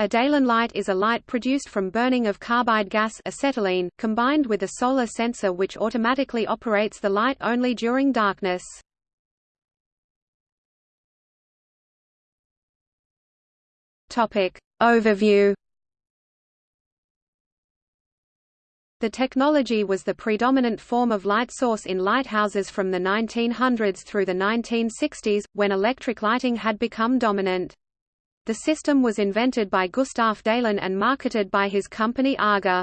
A Dalen light is a light produced from burning of carbide gas acetylene, combined with a solar sensor which automatically operates the light only during darkness. Overview The technology was the predominant form of light source in lighthouses from the 1900s through the 1960s, when electric lighting had become dominant. The system was invented by Gustav Dalen and marketed by his company AGA.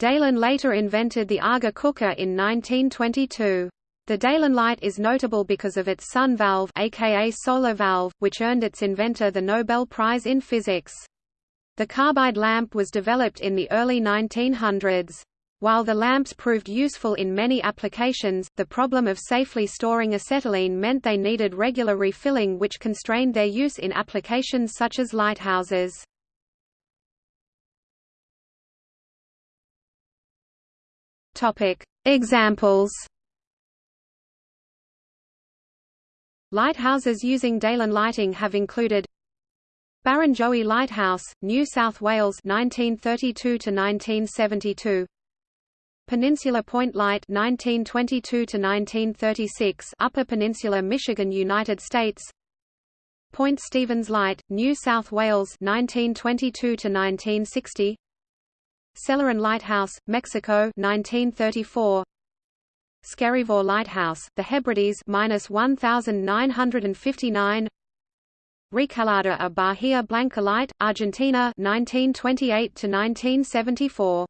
Dalen later invented the AGA cooker in 1922. The Dalen light is notable because of its sun valve aka solar valve, which earned its inventor the Nobel Prize in Physics. The carbide lamp was developed in the early 1900s. While the lamps proved useful in many applications, the problem of safely storing acetylene meant they needed regular refilling which constrained their use in applications such as lighthouses. Examples Lighthouses using Dalen lighting have included Barrenjoey Lighthouse, New South Wales 1932 to 1972 Peninsula Point Light 1922 to 1936 Upper Peninsula Michigan United States. Point Stephens Light New South Wales 1922 to 1960 Celarain Lighthouse Mexico 1934 Skerryvore Lighthouse The Hebrides minus 1959 Recalada a Bahia Blanca Light Argentina 1928 to 1974